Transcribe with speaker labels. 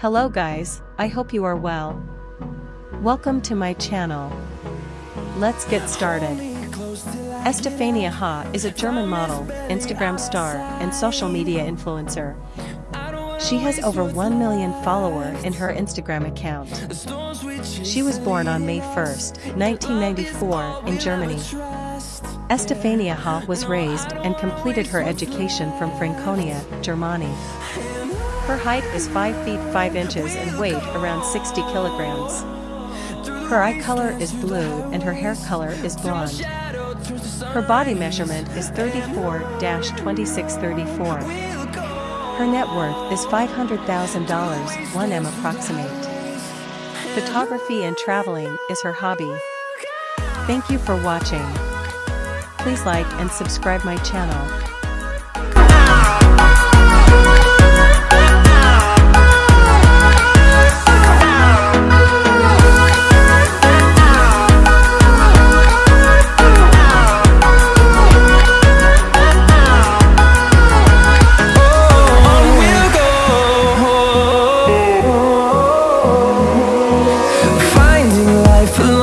Speaker 1: Hello guys, I hope you are well. Welcome to my channel. Let's get started. Estefania Ha is a German model, Instagram star, and social media influencer. She has over 1 million followers in her Instagram account. She was born on May 1, 1994, in Germany. Estefania Ha was raised and completed her education from Franconia, Germany. Her height is 5 feet 5 inches and weight around 60 kilograms. Her eye color is blue and her hair color is blonde. Her body measurement is 34-2634. Her net worth is $500,000, 1M approximate. Photography and traveling is her hobby. Thank you for watching. Please like and subscribe my channel.
Speaker 2: To create